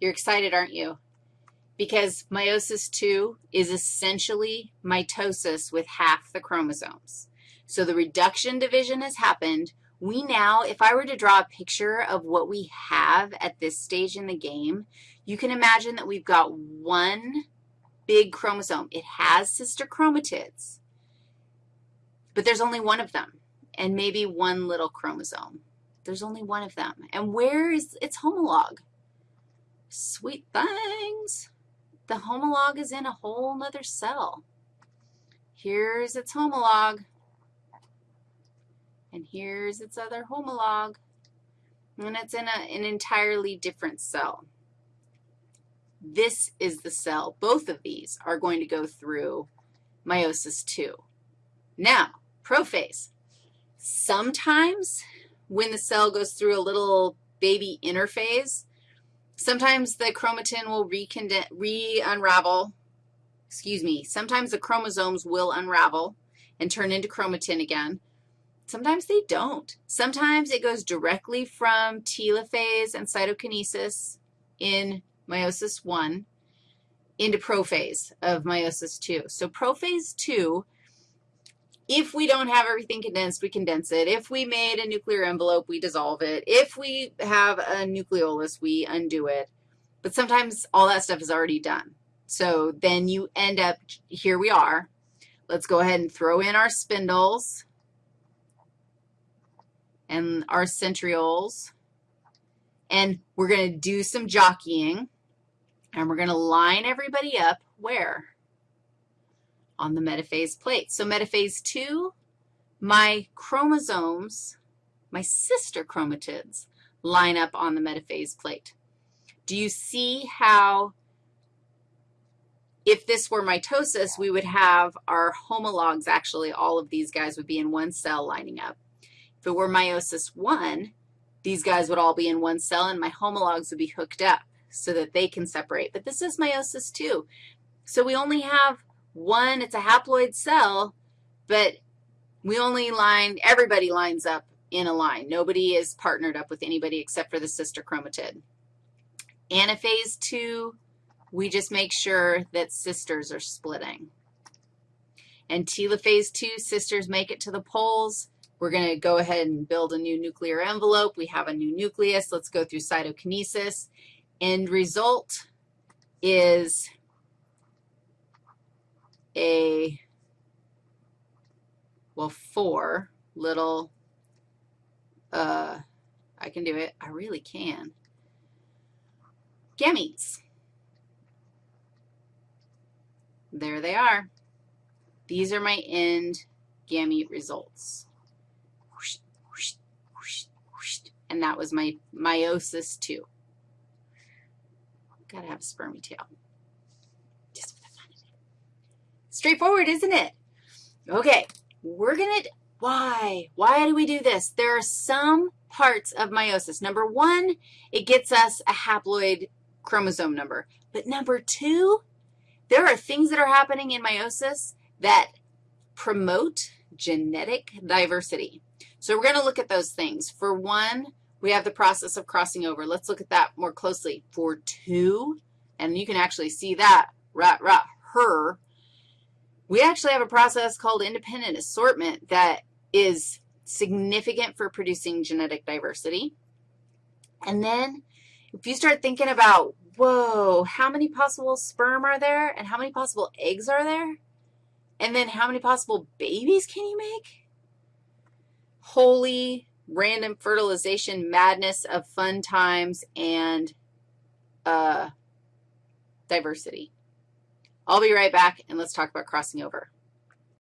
You're excited, aren't you? Because meiosis II is essentially mitosis with half the chromosomes. So the reduction division has happened. We now, if I were to draw a picture of what we have at this stage in the game, you can imagine that we've got one big chromosome. It has sister chromatids, but there's only one of them, and maybe one little chromosome. There's only one of them. And where is its homolog? Sweet things. The homolog is in a whole nother cell. Here's its homolog, and here's its other homolog, and it's in a, an entirely different cell. This is the cell. Both of these are going to go through meiosis II. Now, prophase. Sometimes when the cell goes through a little baby interphase, sometimes the chromatin will re-unravel. Excuse me. Sometimes the chromosomes will unravel and turn into chromatin again. Sometimes they don't. Sometimes it goes directly from telophase and cytokinesis in meiosis 1 into prophase of meiosis 2. So prophase 2, if we don't have everything condensed, we condense it. If we made a nuclear envelope, we dissolve it. If we have a nucleolus, we undo it. But sometimes all that stuff is already done. So then you end up, here we are. Let's go ahead and throw in our spindles and our centrioles. And we're going to do some jockeying. And we're going to line everybody up where? On the metaphase plate. So metaphase 2, my chromosomes, my sister chromatids, line up on the metaphase plate. Do you see how if this were mitosis, we would have our homologs, actually, all of these guys would be in one cell lining up. If it were meiosis 1, these guys would all be in one cell, and my homologs would be hooked up so that they can separate. But this is meiosis II. So we only have one. It's a haploid cell, but we only line, everybody lines up in a line. Nobody is partnered up with anybody except for the sister chromatid. Anaphase 2, we just make sure that sisters are splitting. And telophase 2, sisters make it to the poles. We're going to go ahead and build a new nuclear envelope. We have a new nucleus. Let's go through cytokinesis. End result is a, well, four little, uh, I can do it. I really can. Gametes. There they are. These are my end gamete results. And that was my meiosis II. Got to have a spermy tail. Just for the fun of it. Straightforward, isn't it? Okay, we're going to, why? Why do we do this? There are some parts of meiosis. Number one, it gets us a haploid chromosome number. But number two, there are things that are happening in meiosis that promote genetic diversity. So we're going to look at those things. For one, we have the process of crossing over. Let's look at that more closely. For two, and you can actually see that, right, her, we actually have a process called independent assortment that is significant for producing genetic diversity. And then if you start thinking about, whoa, how many possible sperm are there and how many possible eggs are there? And then how many possible babies can you make? Holy random fertilization madness of fun times and uh, diversity. I'll be right back, and let's talk about crossing over.